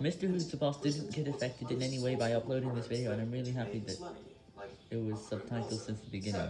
Mr. Who's the Boss didn't get affected in any way by uploading this video, and I'm really happy that it was subtitled since the beginning.